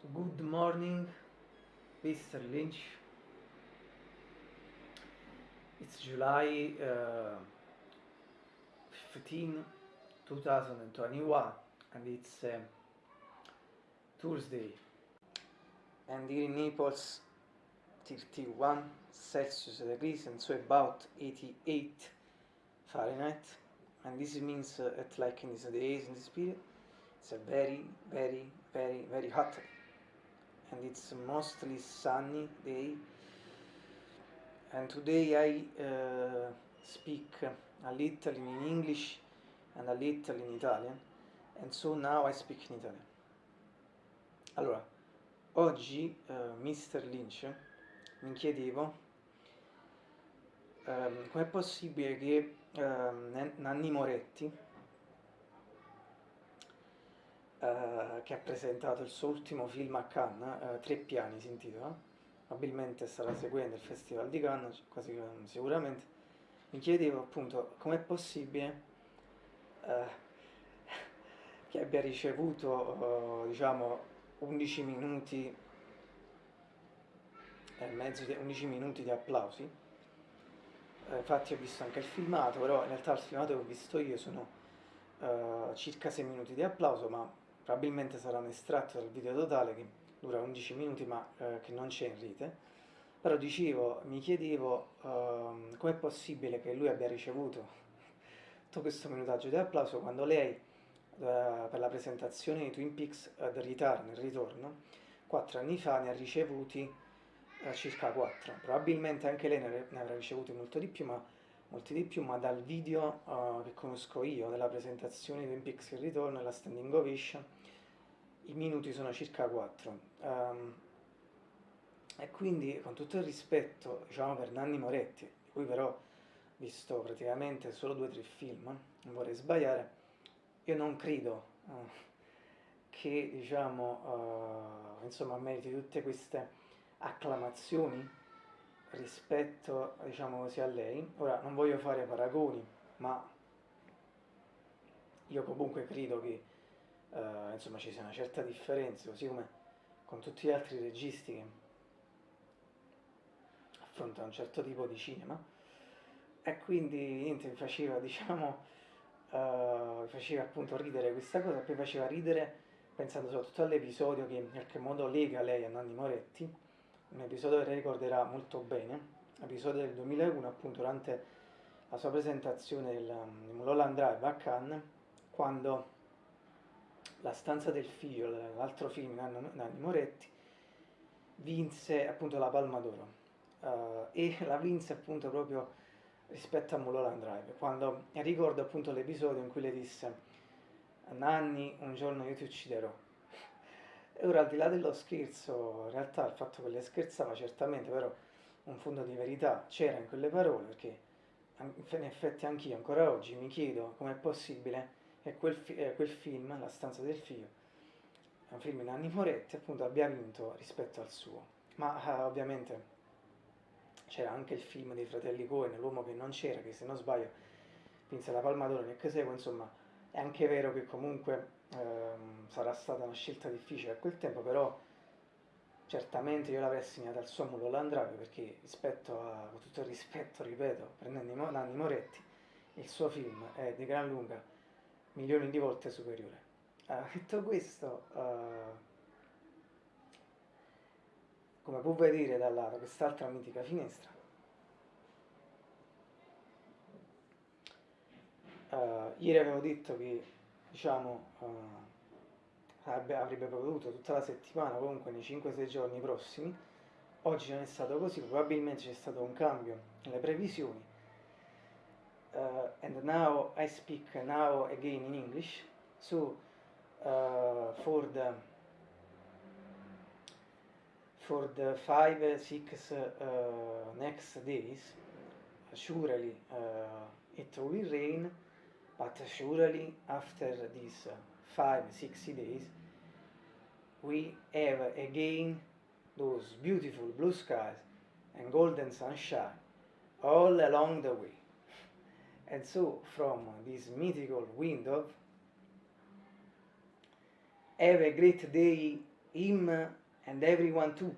Good morning, Mr. Lynch. It's July uh, 15, 2021, and it's uh, Tuesday. And here in Naples, 31 Celsius degrees, and so about 88 Fahrenheit. And this means, uh, at like in these days, in this period, it's a very, very, very, very hot and it's mostly sunny day and today I uh, speak a little in English and a little in Italian and so now I speak in Italian allora oggi uh, Mr. Lynch mi chiedevo um, com'è possibile che um, Nanni Moretti eh, che ha presentato il suo ultimo film a Cannes, uh, Tre piani si intitola, probabilmente starà seguendo il Festival di Cannes, quasi sicuramente, mi chiedevo appunto com'è possibile uh, che abbia ricevuto diciamo 11 minuti e mezzo, di, 11 minuti di applausi, infatti ho visto anche il filmato, però in realtà il filmato che ho visto io sono circa 6 minuti di applauso, ma probabilmente sarà un estratto dal video totale che dura 11 minuti ma eh, che non c'è in rete, però dicevo, mi chiedevo eh, com'è possibile che lui abbia ricevuto tutto questo minutaggio di applauso quando lei eh, per la presentazione di Twin Peaks eh, The Return, il ritorno, quattro anni fa ne ha ricevuti eh, circa 4, probabilmente anche lei ne, ne avrà ricevuti molto di più, ma molti di più, ma dal video uh, che conosco io della presentazione di Twin Peaks il ritorno e la standing ovation i minuti sono circa 4 um, ehm, e quindi con tutto il rispetto diciamo per Nanni Moretti di cui però ho visto praticamente solo due o tre film non vorrei sbagliare io non credo uh, che diciamo uh, insomma meriti tutte queste acclamazioni rispetto diciamo così a lei. Ora non voglio fare paragoni ma io comunque credo che uh, insomma ci sia una certa differenza, così come con tutti gli altri registi che affrontano un certo tipo di cinema, e quindi niente, mi faceva, diciamo, uh, mi faceva appunto ridere questa cosa, poi faceva ridere pensando soprattutto all'episodio che in qualche modo lega lei a Nanni Moretti, un episodio che lei ricorderà molto bene, episodio del 2001 appunto durante la sua presentazione del Mulholland Drive a Cannes, quando la stanza del figlio, l'altro film di Nanni Moretti, vinse appunto la Palma d'Oro uh, e la vinse appunto proprio rispetto a Mulholland Drive, quando ricordo appunto l'episodio in cui le disse Nanni, un giorno io ti ucciderò. E ora al di là dello scherzo, in realtà il fatto che le scherzava certamente, però un fondo di verità c'era in quelle parole, perché in effetti anch'io ancora oggi mi chiedo com'è possibile e quel, fi quel film, La stanza del figlio, è un film di Nanni Moretti, appunto abbia vinto rispetto al suo. Ma eh, ovviamente c'era anche il film dei fratelli Coen, L'uomo che non c'era, che se non sbaglio vinse la Palma d'Oro nel segue, insomma è anche vero che comunque ehm, sarà stata una scelta difficile a quel tempo, però certamente io l'avrei assegnata al suo Mulholland Drive perché rispetto a, con tutto il rispetto, ripeto, prendendo Nanni Moretti, il suo film è di gran lunga milioni di volte superiore. Uh, detto questo, uh, come può vedere dalla quest'altra mitica finestra, uh, ieri avevo detto che diciamo avrebbe prodotto tutta la settimana, comunque nei 5-6 giorni prossimi, oggi non è stato così, probabilmente c'è stato un cambio nelle previsioni uh, and now I speak now again in English. So uh, for the for the five six uh, next days, surely it will rain, but surely after these five sixty days, we have again those beautiful blue skies and golden sunshine all along the way. And so from this mythical window, have a great day, him and everyone too.